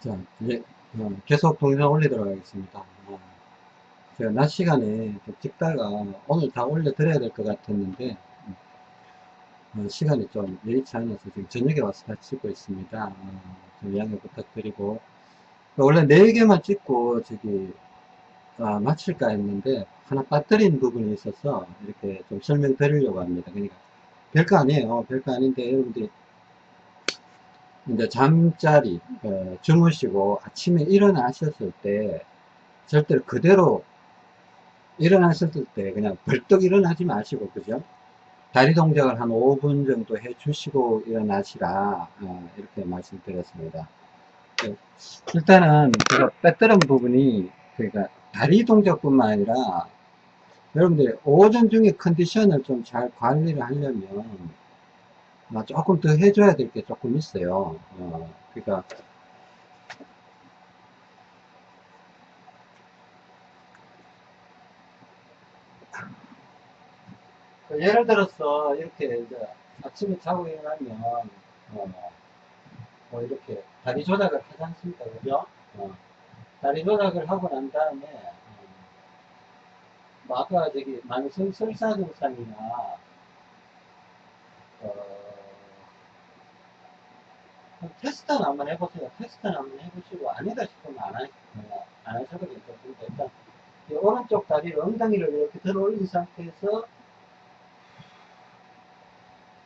자, 이제 어, 계속 동영상 올리도록 하겠습니다. 어, 제가 낮 시간에 좀 찍다가 오늘 다 올려드려야 될 것 같았는데 어, 시간이 좀 여의치 않아서 지금 저녁에 와서 다 찍고 있습니다. 어, 좀 양해 부탁드리고 원래 4개만 찍고 저기 아, 마칠까 했는데 하나 빠뜨린 부분이 있어서 이렇게 좀 설명드리려고 합니다. 그러니까 별거 아니에요. 별거 아닌데 여러분들이 이제 잠자리 어, 주무시고 아침에 일어나셨을 때 절대로 그대로 일어나셨을 때 그냥 벌떡 일어나지 마시고 그죠 다리 동작을 한 5분 정도 해 주시고 일어나시라 어, 이렇게 말씀드렸습니다 네. 일단은 제가 빼뜨린 부분이 그러니까 다리 동작뿐만 아니라 여러분들 오전 중에 컨디션을 좀 잘 관리를 하려면 아, 조금 더 해줘야 될 게 조금 있어요. 어, 그러니까 그 예를 들어서 이렇게 이제 아침에 자고 일어나면 어, 뭐 이렇게 다리 조작을 하지 않습니까, 그죠? 어, 다리 조작을 하고 난 다음에 어, 뭐 아까 저기 만성 설사 증상이나 어, 테스트는 한번 해보세요. 테스트는 한번 해보시고 아니다 싶으면 안, 하, 어, 안 하셔도 괜찮습니다. 일단 이 오른쪽 다리를 엉덩이를 이렇게 들어 올린 상태에서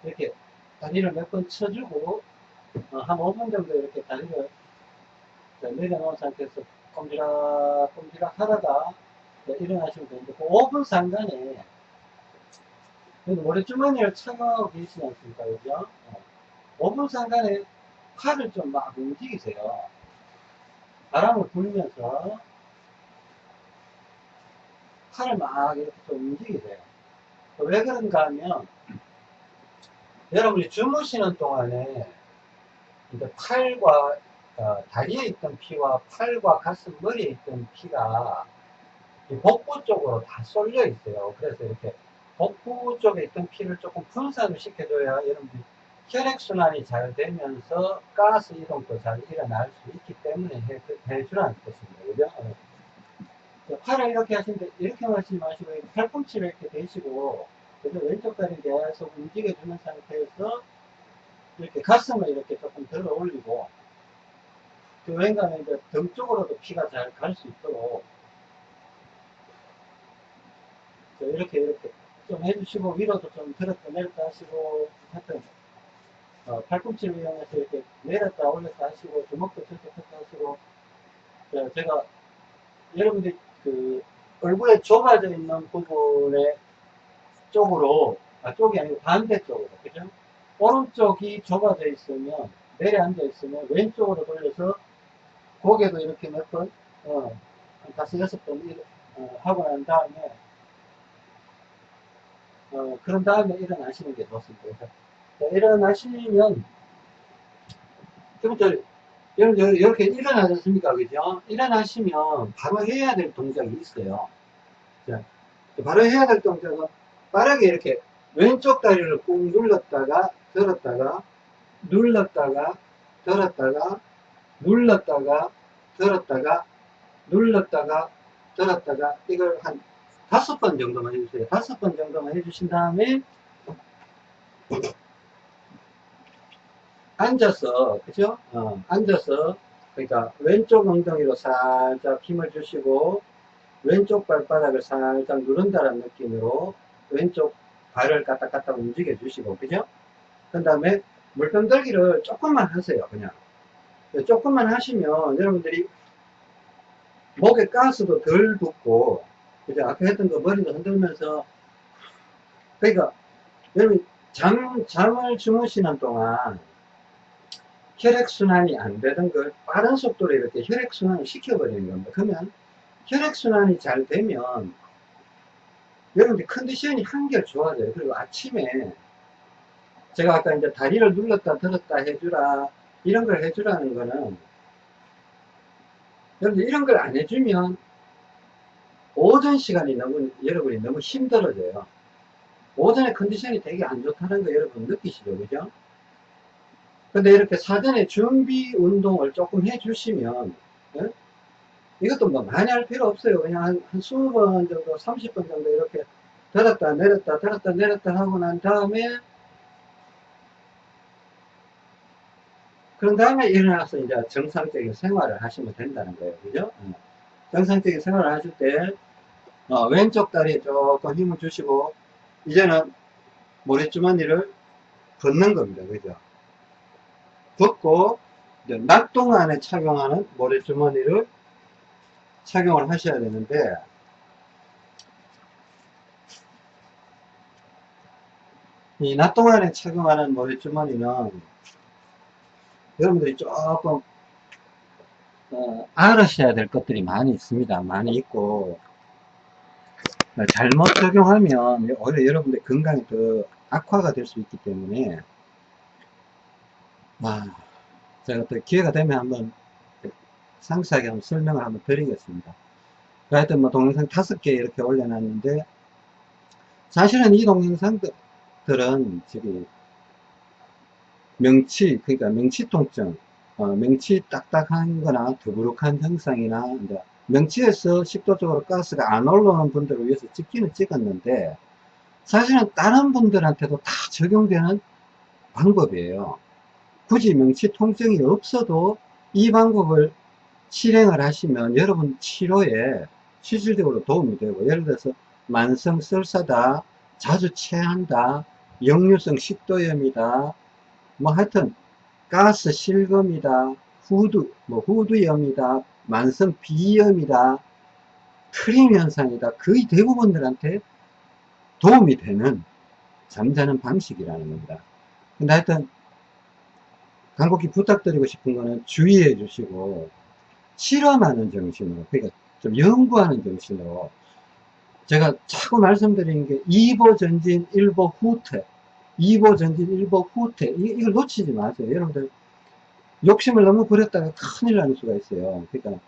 이렇게 다리를 몇 번 쳐주고 어, 한 5분 정도 이렇게 다리를 내려놓은 상태에서 꼼지락 꼼지락 하다가 일어나시면 되는데 그 5분 상간에 모래주머니를 차고 계시지 않습니까? 그죠? 어. 5분 상간에 팔을 좀 막 움직이세요. 바람을 불면서 팔을 막 이렇게 좀 움직이세요. 왜 그런가 하면 여러분이 주무시는 동안에 이제 팔과 어, 다리에 있던 피와 팔과 가슴 머리에 있던 피가 복부 쪽으로 다 쏠려 있어요. 그래서 이렇게 복부 쪽에 있던 피를 조금 분산을 시켜줘야 여러분들이 혈액순환이 잘 되면서 가스 이동도 잘 일어날 수 있기 때문에 해, 해주라는 뜻입니다. 그죠? 어. 팔을 이렇게 하시는데, 이렇게 하지 마시고, 팔꿈치를 이렇게 대시고, 그래서 왼쪽 다리 계속 움직여주는 상태에서, 이렇게 가슴을 이렇게 조금 들어 올리고, 그 왠가는 이제 등 쪽으로도 피가 잘 갈 수 있도록, 이렇게 이렇게 좀 해주시고, 위로도 좀 들었다 내렸다 하시고, 하여튼, 어, 팔꿈치를 이용해서 이렇게 내렸다 올렸다 하시고 주먹도 쳤다 하시고 자, 제가 여러분들 그 얼굴에 좁아져 있는 부분의 쪽으로 아 쪽이 아니고 반대쪽으로 그죠 오른쪽이 좁아져 있으면 내려앉아 있으면 왼쪽으로 돌려서 고개도 이렇게 몇 번 어, 한 다섯 여섯 번 어, 하고 난 다음에 어, 그런 다음에 일어나시는 게 좋습니다. 일어나시면 여러분들 여러분 이렇게 일어나셨습니까? 그죠? 일어나시면 바로 해야 될 동작이 있어요. 자, 바로 해야 될 동작은 빠르게 이렇게 왼쪽 다리를 꾹 눌렀다가 들었다가 눌렀다가 들었다가 눌렀다가 들었다가 눌렀다가 들었다가 이걸 한 다섯 번 정도만 해주세요. 다섯 번 정도만 해주신 다음에 앉아서 그죠? 어, 앉아서 그러니까 왼쪽 엉덩이로 살짝 힘을 주시고 왼쪽 발바닥을 살짝 누른다는 느낌으로 왼쪽 발을 까딱까딱 움직여 주시고 그죠? 그 다음에 물병 들기를 조금만 하세요 그냥 조금만 하시면 여러분들이 목에 가스도 덜 붙고 그죠? 아까 했던 거 머리도 흔들면서 그러니까 여러분 잠, 잠을 주무시는 동안 혈액순환이 안 되던 걸 빠른 속도로 이렇게 혈액순환을 시켜버리는 겁니다. 그러면 혈액순환이 잘 되면 여러분들 컨디션이 한결 좋아져요. 그리고 아침에 제가 아까 이제 다리를 눌렀다 들었다 해주라 이런 걸 해주라는 거는 여러분들 이런 걸 안 해주면 오전 시간이 너무 여러분이 너무 힘들어져요. 오전에 컨디션이 되게 안 좋다는 거 여러분 느끼시죠? 그죠? 근데 이렇게 사전에 준비 운동을 조금 해 주시면, 예? 이것도 뭐 많이 할 필요 없어요. 그냥 한, 한 20번 정도, 30번 정도 이렇게 들었다 내렸다 들었다 내렸다 하고 난 다음에 그런 다음에 일어나서 이제 정상적인 생활을 하시면 된다는 거예요. 그죠? 어. 정상적인 생활을 하실 때, 어, 왼쪽 다리에 조금 힘을 주시고, 이제는 모래주머니를 걷는 겁니다. 그죠? 이제 낮 동안에 착용하는 모래주머니를 착용을 하셔야 되는데, 이 낮 동안에 착용하는 모래주머니는 여러분들이 조금 어, 알으셔야 될 것들이 많이 있습니다. 많이 있고 어, 잘못 적용하면 오히려 여러분들 건강이 더 악화가 될 수 있기 때문에 아, 제가 또 기회가 되면 한번 상세하게 한번 설명을 한번 드리겠습니다. 하여튼 뭐 동영상 다섯 개 이렇게 올려놨는데 사실은 이 동영상들은 저기 명치, 그러니까 명치 통증, 어, 명치 딱딱한 거나 더부룩한 현상이나, 이제 명치에서 식도적으로 가스가 안 올라오는 분들을 위해서 찍기는 찍었는데, 사실은 다른 분들한테도 다 적용되는 방법이에요. 굳이 명치 통증이 없어도 이 방법을 실행을 하시면 여러분 치료에 실질적으로 도움이 되고, 예를 들어서 만성 설사다, 자주 체한다, 역류성 식도염이다, 뭐 하여튼 가스 실검이다 후두 뭐 후두염이다 만성 비염이다 크림 현상이다 거의 대부분들한테 도움이 되는 잠자는 방식이라는 겁니다. 근데 하여튼 간곡히 부탁드리고 싶은 거는 주의해 주시고 실험하는 정신으로 그러니까 좀 연구하는 정신으로. 제가 자꾸 말씀드리는 게 2보 전진 1보 후퇴 2보 전진 1보 후퇴. 이, 걸 놓치지 마세요. 여러분들 욕심을 너무 부렸다가 큰일 나는 수가 있어요. 그러니까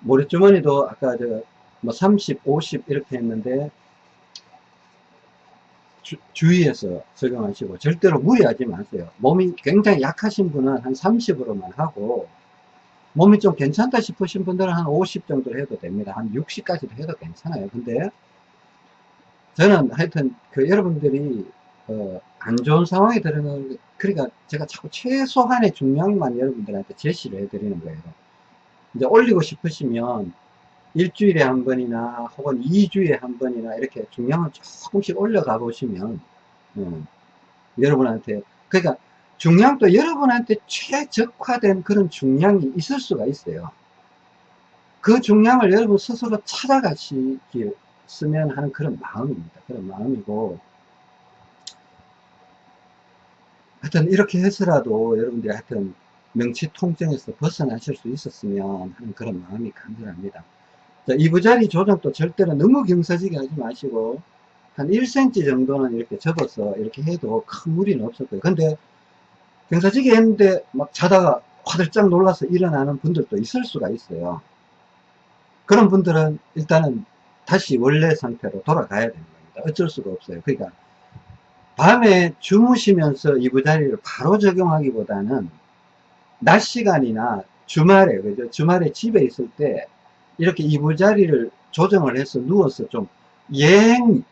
모래주머니도 아까 제가 뭐 30, 50 이렇게 했는데 주, 주의해서 적용하시고 절대로 무리하지 마세요. 몸이 굉장히 약하신 분은 한 30으로만 하고 몸이 좀 괜찮다 싶으신 분들은 한 50 정도 해도 됩니다. 한 60까지도 해도 괜찮아요. 근데 저는 하여튼 그 여러분들이 어, 안 좋은 상황에 들어가는 그러니까 제가 자꾸 최소한의 중량만 여러분들한테 제시를 해드리는 거예요. 이제 올리고 싶으시면 일주일에 한 번이나 혹은 2주에 한 번이나 이렇게 중량을 조금씩 올려가 보시면 음, 여러분한테 그러니까 중량도 여러분한테 최적화된 그런 중량이 있을 수가 있어요. 그 중량을 여러분 스스로 찾아가시겠으면 하는 그런 마음입니다. 그런 마음이고 하여튼 이렇게 해서라도 여러분들이 하여튼 명치 통증에서 벗어나실 수 있었으면 하는 그런 마음이 간절합니다. 자, 이부자리 조정도 절대로 너무 경사지게 하지 마시고 한 1cm 정도는 이렇게 접어서 이렇게 해도 큰 무리는 없을 거예요. 근데 경사지게 했는데 막 자다가 화들짝 놀라서 일어나는 분들도 있을 수가 있어요. 그런 분들은 일단은 다시 원래 상태로 돌아가야 되는 겁니다. 어쩔 수가 없어요. 그러니까 밤에 주무시면서 이부자리를 바로 적용하기보다는 낮 시간이나 주말에 그죠 주말에 집에 있을 때 이렇게 이부자리를 조정을 해서 누워서 좀 여행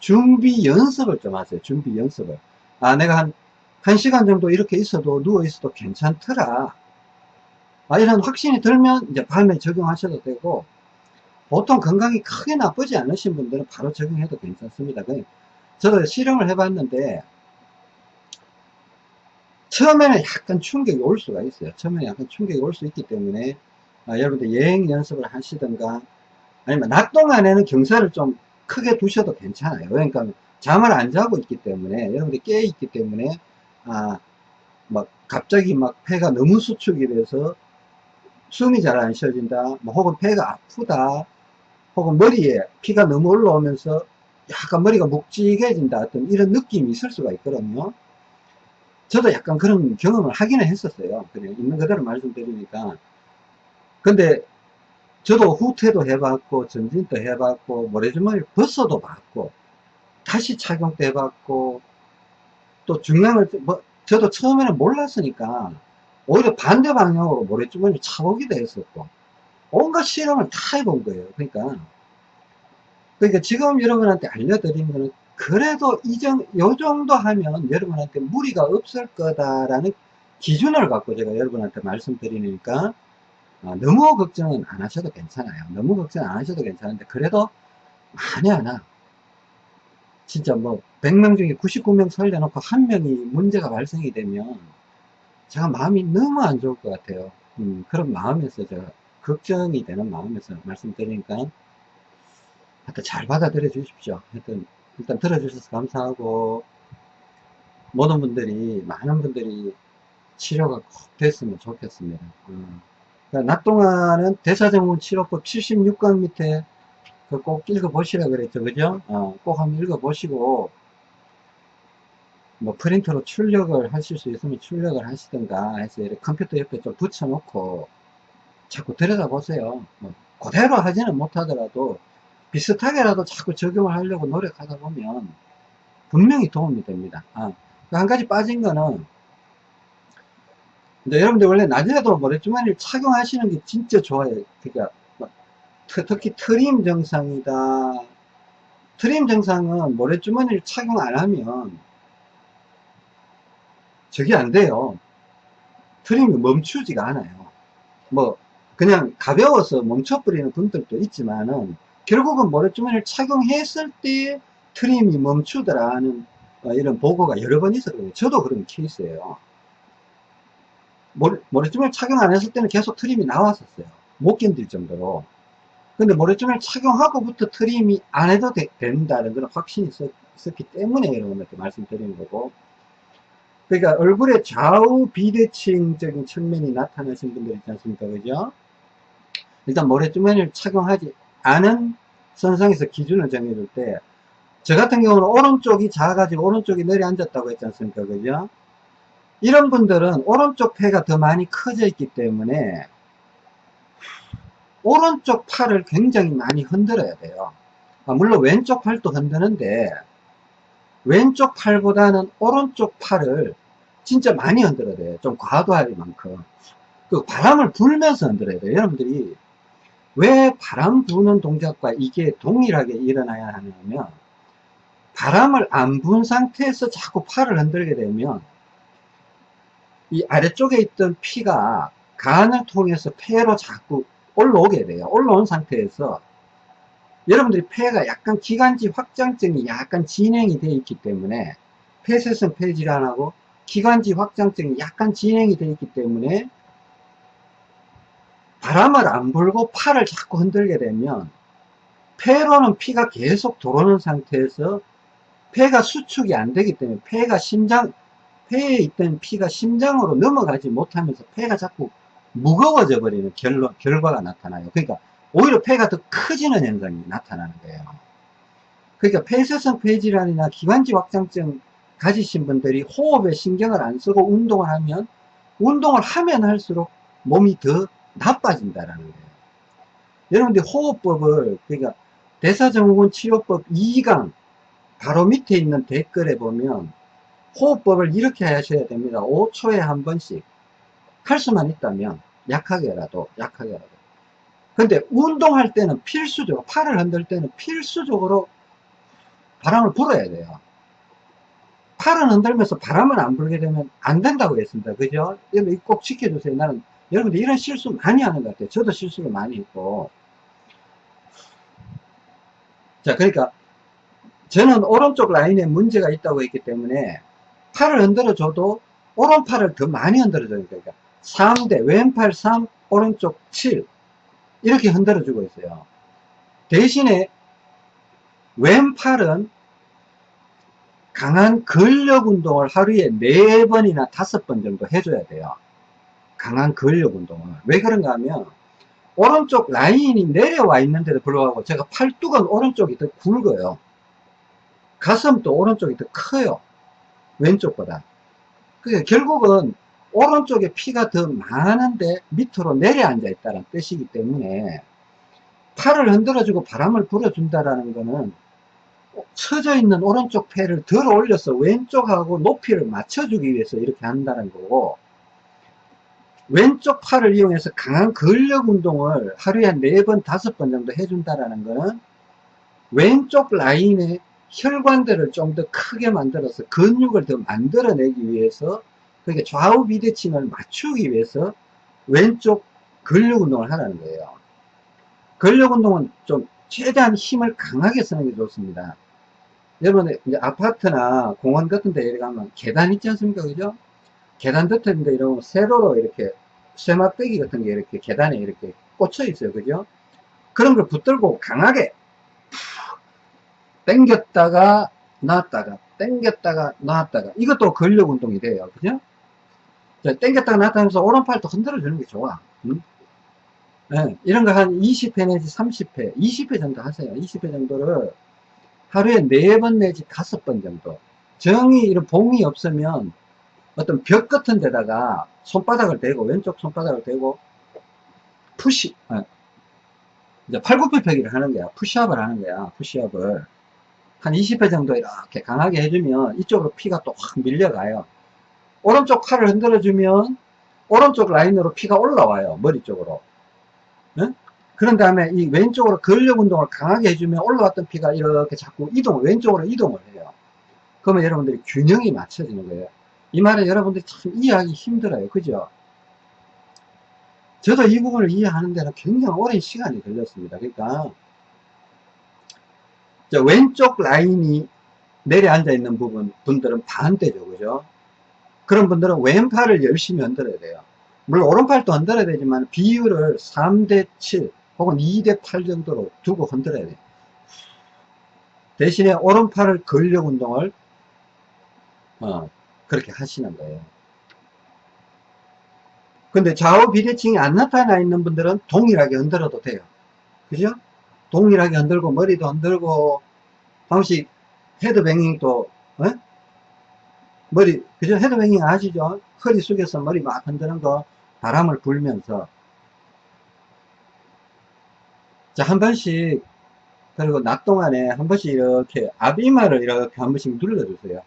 준비 연습을 좀 하세요. 준비 연습을. 아 내가 한 1시간 정도 이렇게 있어도 누워 있어도 괜찮더라. 아, 이런 확신이 들면 이제 밤에 적용하셔도 되고 보통 건강이 크게 나쁘지 않으신 분들은 바로 적용해도 괜찮습니다. 저도 실험을 해봤는데 처음에는 약간 충격이 올 수가 있어요. 처음에 약간 충격이 올 수 있기 때문에 아, 여러분들 여행 연습을 하시든가 아니면 낮 동안에는 경사를 좀 크게 두셔도 괜찮아요. 그러니까 잠을 안 자고 있기 때문에 여러분들이 깨 있기 때문에 아 막 갑자기 막 폐가 너무 수축이 돼서 숨이 잘 안 쉬어진다 뭐 혹은 폐가 아프다 혹은 머리에 피가 너무 올라오면서 약간 머리가 묵직해진다 어떤 이런 느낌이 있을 수가 있거든요. 저도 약간 그런 경험을 하기는 했었어요. 그래 있는 그대로 말씀드리니까 근데 저도 후퇴도 해봤고 전진도 해봤고 모래주머니 벗어도 봤고 다시 착용도 해봤고 또 중량을 뭐 저도 처음에는 몰랐으니까 오히려 반대 방향으로 모래주머니 차보기도 했었고 온갖 실험을 다 해본 거예요. 그러니까 그러니까 지금 여러분한테 알려드린 거는 그래도 이정 요 정도 하면 여러분한테 무리가 없을 거다라는 기준을 갖고 제가 여러분한테 말씀드리니까 어, 너무 걱정은 안 하셔도 괜찮아요. 너무 걱정 안 하셔도 괜찮은데 그래도 많이 하나 진짜 뭐 100명 중에 99명 살려놓고 한 명이 문제가 발생이 되면 제가 마음이 너무 안 좋을 것 같아요. 음, 그런 마음에서 제가 걱정이 되는 마음에서 말씀드리니까 하여튼 잘 받아들여 주십시오. 하여튼 일단 들어주셔서 감사하고 모든 분들이 많은 분들이 치료가 꼭 됐으면 좋겠습니다. 어. 그러니까 낮 동안은 대사증후군 치료법 76강 밑에 그꼭 읽어보시라 그랬죠. 그죠? 어, 꼭 한번 읽어보시고 뭐 프린터로 출력을 하실 수 있으면 출력을 하시든가 해서 이렇게 컴퓨터 옆에 좀 붙여놓고 자꾸 들여다보세요. 뭐 그대로 하지는 못하더라도 비슷하게라도 자꾸 적용을 하려고 노력하다 보면 분명히 도움이 됩니다. 아, 한 가지 빠진 거는 근데 여러분들 원래 낮에도 모래주머니를 착용하시는 게 진짜 좋아요. 그러니까 뭐 특히 트림 증상이다. 트림 증상은 모래주머니를 착용 안 하면 저게 안 돼요. 트림이 멈추지가 않아요. 뭐 그냥 가벼워서 멈춰버리는 분들도 있지만은 결국은 모래주머니를 착용했을 때 트림이 멈추더라는 어, 이런 보고가 여러 번 있었거든요. 저도 그런 케이스예요. 모래, 모래주머니 착용 안 했을 때는 계속 트림이 나왔었어요. 못 견딜 정도로. 근데 모래주머니 착용하고부터 트림이 안 해도 되, 된다는 그런 확신이 있었, 기 때문에 여러분한테 말씀드리는 거고. 그러니까 얼굴에 좌우 비대칭적인 측면이 나타나신 분들 있지 않습니까? 그죠? 일단 모래주머니를 착용하지 않은 선상에서 기준을 정해줄 때, 저 같은 경우는 오른쪽이 작아가지고 오른쪽이 내려앉았다고 했지 않습니까? 그죠? 이런 분들은 오른쪽 폐가 더 많이 커져 있기 때문에 오른쪽 팔을 굉장히 많이 흔들어야 돼요. 아, 물론 왼쪽 팔도 흔드는데 왼쪽 팔보다는 오른쪽 팔을 진짜 많이 흔들어야 돼요. 좀 과도할 만큼. 그 바람을 불면서 흔들어야 돼요. 여러분들이 왜 바람 부는 동작과 이게 동일하게 일어나야 하냐면 바람을 안 분 상태에서 자꾸 팔을 흔들게 되면 이 아래쪽에 있던 피가 간을 통해서 폐로 자꾸 올라오게 돼요. 올라온 상태에서 여러분들이 폐가 약간 기관지 확장증이 약간 진행이 되어 있기 때문에 폐쇄성 폐질환하고 기관지 확장증이 약간 진행이 되어 있기 때문에 바람을 안 불고 팔을 자꾸 흔들게 되면 폐로는 피가 계속 들어오는 상태에서 폐가 수축이 안 되기 때문에 폐가 심장 폐에 있던 피가 심장으로 넘어가지 못하면서 폐가 자꾸 무거워져 버리는 결론, 결과가 나타나요. 그러니까 오히려 폐가 더 커지는 현상이 나타나는 거예요. 그러니까 폐쇄성 폐질환이나 기관지 확장증 가지신 분들이 호흡에 신경을 안 쓰고 운동을 하면 운동을 하면 할수록 몸이 더 나빠진다라는 거예요. 여러분들 호흡법을 그러니까 대사증후군 치료법 2강 바로 밑에 있는 댓글에 보면 호흡법을 이렇게 하셔야 됩니다. 5초에 한 번씩 할 수만 있다면 약하게라도 약하게라도 근데 운동할 때는 필수적으로 팔을 흔들 때는 필수적으로 바람을 불어야 돼요. 팔을 흔들면서 바람을 안 불게 되면 안 된다고 했습니다. 그죠? 여러분 꼭 지켜주세요. 나는 여러분들 이런 실수 많이 하는 것 같아요. 저도 실수를 많이 했고. 자, 그러니까 저는 오른쪽 라인에 문제가 있다고 했기 때문에 팔을 흔들어줘도 오른팔을 더 많이 흔들어줘야 그러니까 3대 왼팔 3 오른쪽 7 이렇게 흔들어주고 있어요. 대신에 왼팔은 강한 근력 운동을 하루에 4번이나 5번 정도 해줘야 돼요. 강한 근력 운동을. 왜 그런가 하면 오른쪽 라인이 내려와 있는데도 불구하고 제가 팔뚝은 오른쪽이 더 굵어요. 가슴도 오른쪽이 더 커요 왼쪽보다. 그러니까 결국은 오른쪽에 피가 더 많은데 밑으로 내려앉아 있다는 뜻이기 때문에 팔을 흔들어주고 바람을 불어준다라는 거는 처져 있는 오른쪽 팔을 들어 올려서 왼쪽하고 높이를 맞춰주기 위해서 이렇게 한다는 거고 왼쪽 팔을 이용해서 강한 근력 운동을 하루에 한 4번, 5번 정도 해준다라는 거는 왼쪽 라인의 혈관들을 좀 더 크게 만들어서 근육을 더 만들어내기 위해서 그러니까 좌우 비대칭을 맞추기 위해서 왼쪽 근력 운동을 하라는 거예요. 근력 운동은 좀 최대한 힘을 강하게 쓰는 게 좋습니다. 여러분 이제 아파트나 공원 같은 데 가면 계단 있지 않습니까? 그죠? 계단 듯한데 이런 세로로 이렇게 쇠막대기 같은 게 이렇게 계단에 이렇게 꽂혀 있어요. 그죠? 그런 걸 붙들고 강하게 당겼다가 놨다가 당겼다가 놨다가 이것도 근력 운동이 돼요. 그죠? 당겼다가 놨다 하면서 오른팔도 흔들어 주는 게 좋아. 응? 네, 이런 거 한 20회 내지 30회, 20회 정도 하세요. 20회 정도를 하루에 4번 내지 5번 정도. 정이 이런 봉이 없으면 어떤 벽 같은 데다가 손바닥을 대고, 왼쪽 손바닥을 대고, 푸시, 아, 이제 팔굽혀펴기를 하는 거야. 푸시업을 하는 거야. 푸시업을. 한 20회 정도 이렇게 강하게 해주면 이쪽으로 피가 또 확 밀려가요. 오른쪽 팔을 흔들어주면 오른쪽 라인으로 피가 올라와요. 머리 쪽으로. 응? 그런 다음에 이 왼쪽으로 근력 운동을 강하게 해주면 올라왔던 피가 이렇게 자꾸 이동, 왼쪽으로 이동을 해요. 그러면 여러분들이 균형이 맞춰지는 거예요. 이 말은 여러분들이 참 이해하기 힘들어요. 그죠? 저도 이 부분을 이해하는 데는 굉장히 오랜 시간이 걸렸습니다. 그러니까 왼쪽 라인이 내려앉아 있는 부분 분들은 반대죠. 그죠? 그런 분들은 왼팔을 열심히 흔들어야 돼요. 물론 오른팔도 흔들어야 되지만 비율을 3대 7 혹은 2대 8 정도로 두고 흔들어야 돼요. 대신에 오른팔을 근력 운동을 어, 그렇게 하시는 거예요. 근데 좌우 비대칭이 안 나타나 있는 분들은 동일하게 흔들어도 돼요. 그죠? 동일하게 흔들고 머리도 흔들고 방식 헤드뱅잉도 어? 머리 그죠? 헤드뱅잉 아시죠? 허리 숙여서 머리 막 흔드는 거 바람을 불면서 자한 번씩 그리고 낮 동안에 한 번씩 이렇게 앞이마를 이렇게 한 번씩 눌러주세요.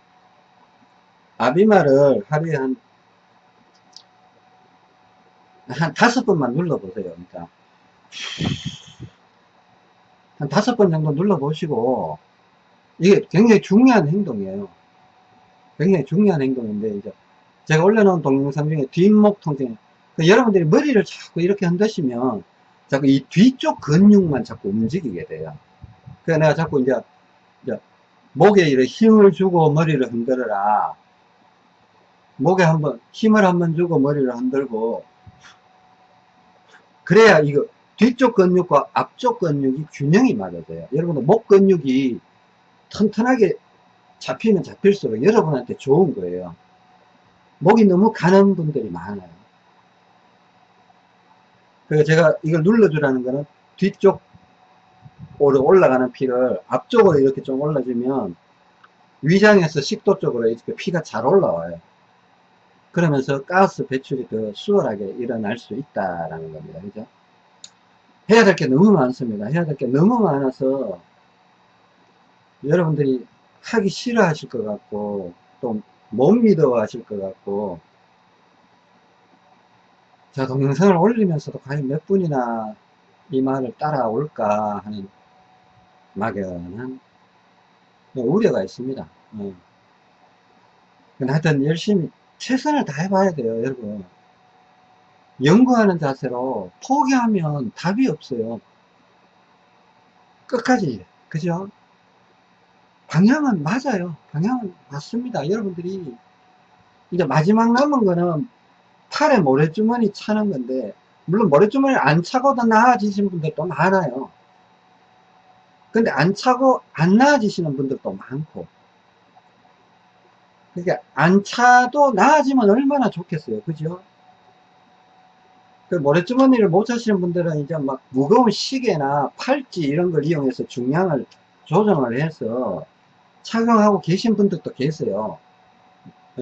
앞이마를 하루에 한, 한 다섯 번만 눌러보세요. 그러니까. 한 다섯 번 정도 눌러보시고, 이게 굉장히 중요한 행동이에요. 굉장히 중요한 행동인데, 이제, 제가 올려놓은 동영상 중에 뒷목 통증, 그 여러분들이 머리를 자꾸 이렇게 흔드시면, 자꾸 이 뒤쪽 근육만 자꾸 움직이게 돼요. 그래서 내가 자꾸 이제, 이제 목에 이렇게 힘을 주고 머리를 흔들어라. 목에 한번 힘을 한번 주고 머리를 흔들고 그래야 이거 뒤쪽 근육과 앞쪽 근육이 균형이 맞아져요. 여러분들 목 근육이 튼튼하게 잡히면 잡힐수록 여러분한테 좋은 거예요. 목이 너무 가는 분들이 많아요. 그래서 제가 이걸 눌러주라는 거는 뒤쪽 으로 올라가는 피를 앞쪽으로 이렇게 좀 올라주면 위장에서 식도 쪽으로 이렇게 피가 잘 올라와요. 그러면서 가스 배출이 더 수월하게 일어날 수 있다라는 겁니다. 그죠? 해야 될 게 너무 많습니다. 해야 될 게 너무 많아서 여러분들이 하기 싫어하실 것 같고 또 못 믿어 하실 것 같고 자 동영상을 올리면서도 과연 몇 분이나 이 말을 따라올까 하는 막연한 우려가 있습니다. 어. 하여튼 열심히 최선을 다해봐야 돼요, 여러분. 연구하는 자세로 포기하면 답이 없어요. 끝까지, 그죠? 방향은 맞아요. 방향은 맞습니다. 여러분들이 이제 마지막 남은 거는 팔에 모래주머니 차는 건데 물론 모래주머니 안 차고 도 나아지시는 분들도 많아요. 근데 안 차고 안 나아지시는 분들도 많고 그러니까 안 차도 나아지면 얼마나 좋겠어요. 그죠? 그 모래주머니를 못 차시는 분들은 이제 막 무거운 시계나 팔찌 이런 걸 이용해서 중량을 조정을 해서 착용하고 계신 분들도 계세요.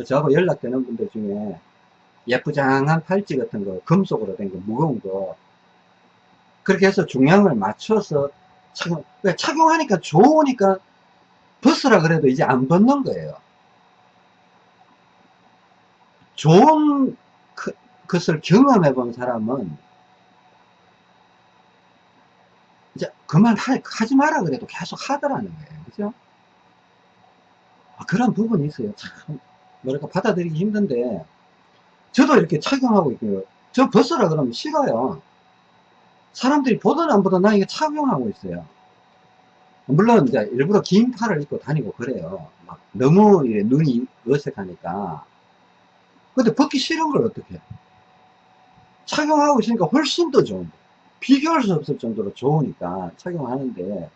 저하고 연락되는 분들 중에 예쁘장한 팔찌 같은 거, 금속으로 된 거, 무거운 거. 그렇게 해서 중량을 맞춰서 착용, 그러니까 착용하니까 좋으니까 벗으라 그래도 이제 안 벗는 거예요. 좋은 그- 것을 경험해 본 사람은 이제 그만 하, 하지 마라 그래도 계속 하더라는 거예요. 그죠? 아, 그런 부분이 있어요. 참, 뭐랄까, 받아들이기 힘든데, 저도 이렇게 착용하고 있고요. 저 벗으라 그러면 싫어요. 사람들이 보든 안 보든 나 이거 착용하고 있어요. 물론 이제 일부러 긴 팔을 입고 다니고 그래요. 막 너무 눈이 어색하니까. 근데 벗기 싫은 걸 어떻게 해? 착용하고 있으니까 훨씬 더 좋은데. 비교할 수 없을 정도로 좋으니까 착용하는데.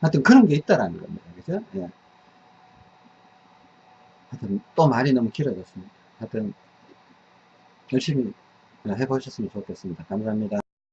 하여튼 그런 게 있다라는 겁니다. 그죠? 예. 하여튼 또 말이 너무 길어졌습니다. 하여튼 열심히 해보셨으면 좋겠습니다. 감사합니다.